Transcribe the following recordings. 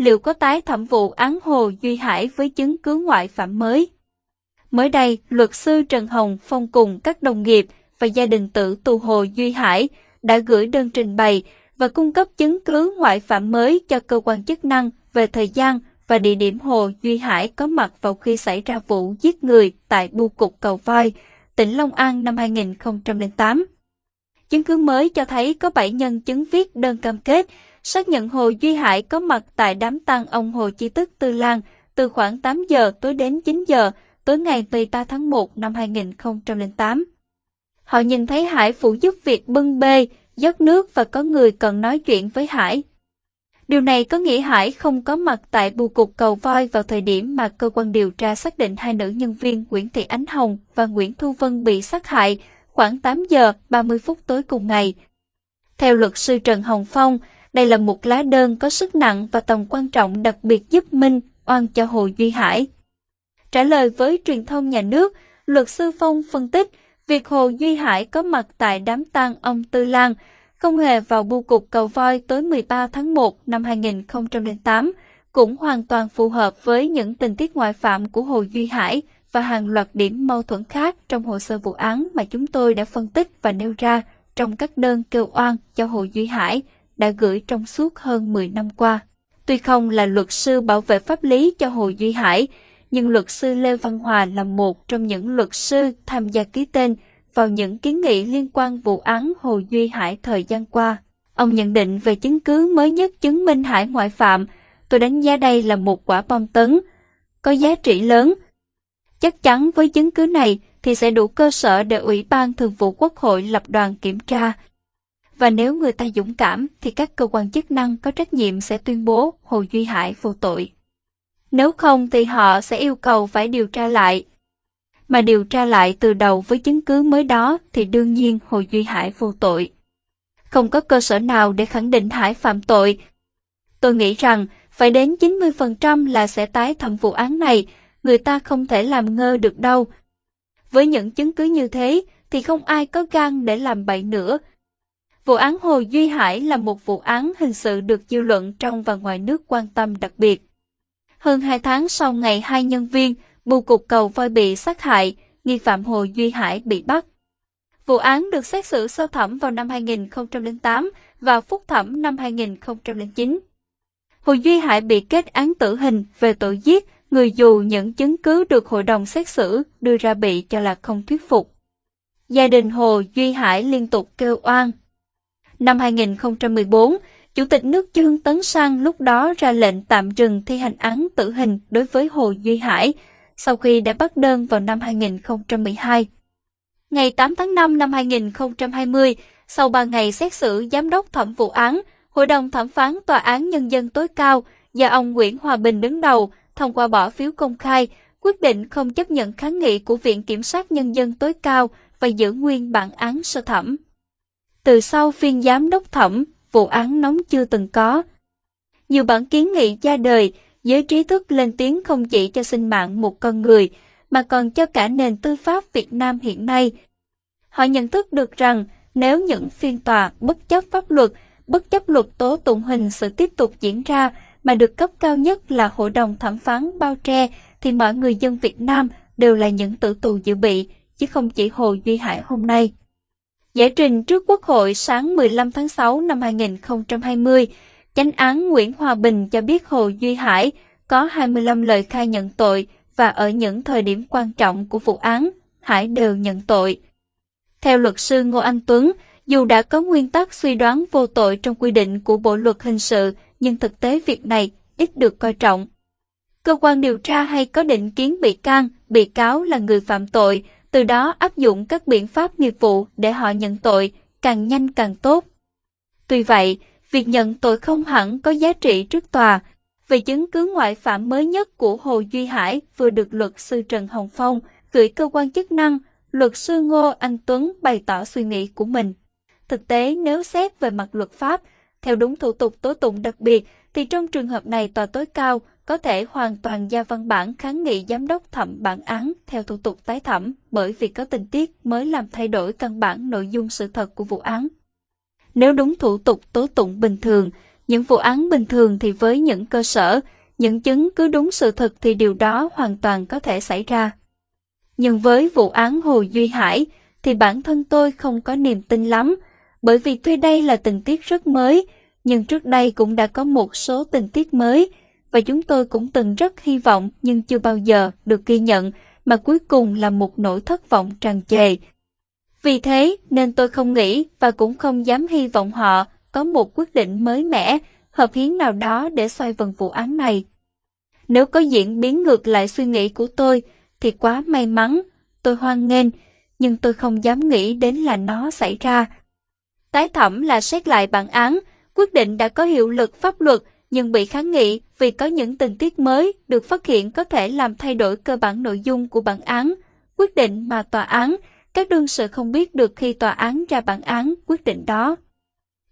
liệu có tái thẩm vụ án Hồ Duy Hải với chứng cứ ngoại phạm mới? Mới đây, luật sư Trần Hồng Phong cùng các đồng nghiệp và gia đình tử tù Hồ Duy Hải đã gửi đơn trình bày và cung cấp chứng cứ ngoại phạm mới cho cơ quan chức năng về thời gian và địa điểm Hồ Duy Hải có mặt vào khi xảy ra vụ giết người tại bưu cục Cầu Voi, tỉnh Long An năm 2008. Chứng cứ mới cho thấy có 7 nhân chứng viết đơn cam kết xác nhận Hồ Duy Hải có mặt tại đám tang ông Hồ Chi Tức Tư Lan từ khoảng 8 giờ tối đến 9 giờ tối ngày 13 tháng 1 năm 2008. Họ nhìn thấy Hải phụ giúp việc bưng bê, dốc nước và có người cần nói chuyện với Hải. Điều này có nghĩa Hải không có mặt tại bưu cục cầu voi vào thời điểm mà cơ quan điều tra xác định hai nữ nhân viên Nguyễn Thị Ánh Hồng và Nguyễn Thu Vân bị sát hại khoảng 8 giờ 30 phút tối cùng ngày. Theo luật sư Trần Hồng Phong, đây là một lá đơn có sức nặng và tầm quan trọng đặc biệt giúp minh oan cho Hồ Duy Hải. Trả lời với truyền thông nhà nước, luật sư Phong phân tích việc Hồ Duy Hải có mặt tại đám tang ông Tư Lan không hề vào bưu cục cầu voi tối 13 tháng 1 năm 2008, cũng hoàn toàn phù hợp với những tình tiết ngoại phạm của Hồ Duy Hải và hàng loạt điểm mâu thuẫn khác trong hồ sơ vụ án mà chúng tôi đã phân tích và nêu ra trong các đơn kêu oan cho Hồ Duy Hải đã gửi trong suốt hơn 10 năm qua. Tuy không là luật sư bảo vệ pháp lý cho Hồ Duy Hải, nhưng luật sư Lê Văn Hòa là một trong những luật sư tham gia ký tên vào những kiến nghị liên quan vụ án Hồ Duy Hải thời gian qua. Ông nhận định về chứng cứ mới nhất chứng minh Hải ngoại phạm, tôi đánh giá đây là một quả bom tấn, có giá trị lớn. Chắc chắn với chứng cứ này thì sẽ đủ cơ sở để Ủy ban Thường vụ Quốc hội lập đoàn kiểm tra. Và nếu người ta dũng cảm thì các cơ quan chức năng có trách nhiệm sẽ tuyên bố Hồ Duy Hải vô tội. Nếu không thì họ sẽ yêu cầu phải điều tra lại. Mà điều tra lại từ đầu với chứng cứ mới đó thì đương nhiên Hồ Duy Hải vô tội. Không có cơ sở nào để khẳng định Hải phạm tội. Tôi nghĩ rằng phải đến 90% là sẽ tái thẩm vụ án này, người ta không thể làm ngơ được đâu. Với những chứng cứ như thế thì không ai có gan để làm bậy nữa. Vụ án Hồ Duy Hải là một vụ án hình sự được dư luận trong và ngoài nước quan tâm đặc biệt. Hơn 2 tháng sau ngày hai nhân viên, bưu cục cầu voi bị sát hại, nghi phạm Hồ Duy Hải bị bắt. Vụ án được xét xử sơ thẩm vào năm 2008 và phúc thẩm năm 2009. Hồ Duy Hải bị kết án tử hình về tội giết người dù những chứng cứ được hội đồng xét xử đưa ra bị cho là không thuyết phục. Gia đình Hồ Duy Hải liên tục kêu oan. Năm 2014, Chủ tịch nước Trương Tấn Sang lúc đó ra lệnh tạm dừng thi hành án tử hình đối với Hồ Duy Hải sau khi đã bắt đơn vào năm 2012. Ngày 8 tháng 5 năm 2020, sau 3 ngày xét xử giám đốc thẩm vụ án, Hội đồng thẩm phán Tòa án Nhân dân tối cao do ông Nguyễn Hòa Bình đứng đầu thông qua bỏ phiếu công khai, quyết định không chấp nhận kháng nghị của Viện Kiểm sát Nhân dân tối cao và giữ nguyên bản án sơ thẩm. Từ sau phiên giám đốc thẩm, vụ án nóng chưa từng có. Nhiều bản kiến nghị ra đời, giới trí thức lên tiếng không chỉ cho sinh mạng một con người, mà còn cho cả nền tư pháp Việt Nam hiện nay. Họ nhận thức được rằng nếu những phiên tòa bất chấp pháp luật, bất chấp luật tố tụng hình sự tiếp tục diễn ra mà được cấp cao nhất là Hội đồng thẩm phán bao tre thì mọi người dân Việt Nam đều là những tử tù dự bị, chứ không chỉ Hồ Duy Hải hôm nay. Giải trình trước Quốc hội sáng 15 tháng 6 năm 2020, chánh án Nguyễn Hòa Bình cho biết Hồ Duy Hải có 25 lời khai nhận tội và ở những thời điểm quan trọng của vụ án, Hải đều nhận tội. Theo luật sư Ngô Anh Tuấn, dù đã có nguyên tắc suy đoán vô tội trong quy định của Bộ Luật Hình sự, nhưng thực tế việc này ít được coi trọng. Cơ quan điều tra hay có định kiến bị can, bị cáo là người phạm tội, từ đó áp dụng các biện pháp nghiệp vụ để họ nhận tội, càng nhanh càng tốt. Tuy vậy, việc nhận tội không hẳn có giá trị trước tòa. Về chứng cứ ngoại phạm mới nhất của Hồ Duy Hải vừa được luật sư Trần Hồng Phong gửi cơ quan chức năng, luật sư Ngô Anh Tuấn bày tỏ suy nghĩ của mình. Thực tế nếu xét về mặt luật pháp, theo đúng thủ tục tố tụng đặc biệt, thì trong trường hợp này tòa tối cao có thể hoàn toàn ra văn bản kháng nghị giám đốc thẩm bản án theo thủ tục tái thẩm bởi vì có tình tiết mới làm thay đổi căn bản nội dung sự thật của vụ án. Nếu đúng thủ tục tố tụng bình thường, Những vụ án bình thường thì với những cơ sở, những chứng cứ đúng sự thật thì điều đó hoàn toàn có thể xảy ra. Nhưng với vụ án Hồ Duy Hải thì bản thân tôi không có niềm tin lắm, bởi vì tuy đây là tình tiết rất mới, nhưng trước đây cũng đã có một số tình tiết mới, và chúng tôi cũng từng rất hy vọng nhưng chưa bao giờ được ghi nhận, mà cuối cùng là một nỗi thất vọng tràn trề. Vì thế nên tôi không nghĩ và cũng không dám hy vọng họ có một quyết định mới mẻ, hợp hiến nào đó để xoay vần vụ án này. Nếu có diễn biến ngược lại suy nghĩ của tôi, thì quá may mắn, tôi hoan nghênh, nhưng tôi không dám nghĩ đến là nó xảy ra. Tái thẩm là xét lại bản án, quyết định đã có hiệu lực pháp luật nhưng bị kháng nghị vì có những tình tiết mới được phát hiện có thể làm thay đổi cơ bản nội dung của bản án, quyết định mà tòa án, các đương sự không biết được khi tòa án ra bản án quyết định đó.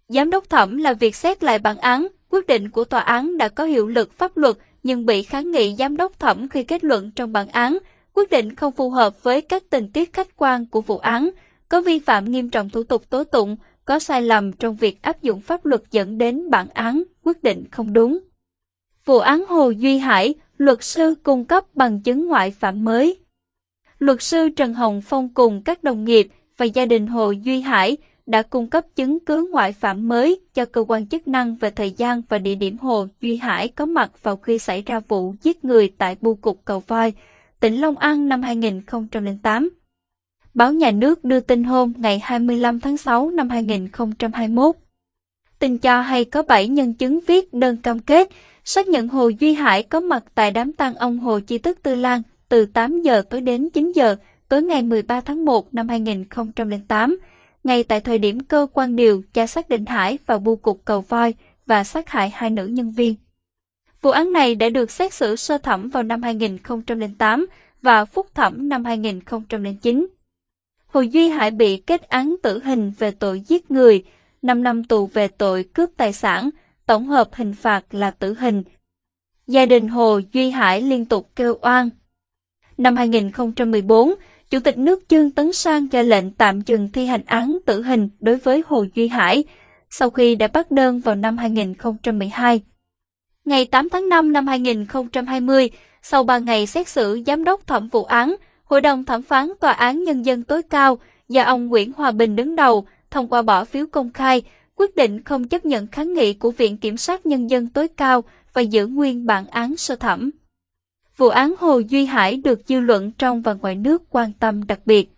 Giám đốc thẩm là việc xét lại bản án, quyết định của tòa án đã có hiệu lực pháp luật nhưng bị kháng nghị giám đốc thẩm khi kết luận trong bản án, quyết định không phù hợp với các tình tiết khách quan của vụ án, có vi phạm nghiêm trọng thủ tục tố tụng, có sai lầm trong việc áp dụng pháp luật dẫn đến bản án, quyết định không đúng. Vụ án Hồ Duy Hải, luật sư cung cấp bằng chứng ngoại phạm mới. Luật sư Trần Hồng Phong cùng các đồng nghiệp và gia đình Hồ Duy Hải đã cung cấp chứng cứ ngoại phạm mới cho cơ quan chức năng về thời gian và địa điểm Hồ Duy Hải có mặt vào khi xảy ra vụ giết người tại bưu cục Cầu Voi, tỉnh Long An năm 2008. Báo Nhà nước đưa tin hôm ngày 25 tháng 6 năm 2021. Tin cho hay có 7 nhân chứng viết đơn cam kết xác nhận Hồ Duy Hải có mặt tại đám tang ông Hồ Chi Tức Tư Lan từ 8 giờ tối đến 9 giờ tối ngày 13 tháng 1 năm 2008, ngay tại thời điểm cơ quan điều tra xác định Hải vào bưu cục cầu voi và sát hại hai nữ nhân viên. Vụ án này đã được xét xử sơ thẩm vào năm 2008 và phúc thẩm năm 2009. Hồ Duy Hải bị kết án tử hình về tội giết người, 5 năm tù về tội cướp tài sản, tổng hợp hình phạt là tử hình. Gia đình Hồ Duy Hải liên tục kêu oan. Năm 2014, Chủ tịch nước Trương Tấn Sang ra lệnh tạm dừng thi hành án tử hình đối với Hồ Duy Hải, sau khi đã bắt đơn vào năm 2012. Ngày 8 tháng 5 năm 2020, sau 3 ngày xét xử giám đốc thẩm vụ án, Hội đồng thẩm phán Tòa án Nhân dân tối cao do ông Nguyễn Hòa Bình đứng đầu thông qua bỏ phiếu công khai, quyết định không chấp nhận kháng nghị của Viện Kiểm sát Nhân dân tối cao và giữ nguyên bản án sơ thẩm. Vụ án Hồ Duy Hải được dư luận trong và ngoài nước quan tâm đặc biệt.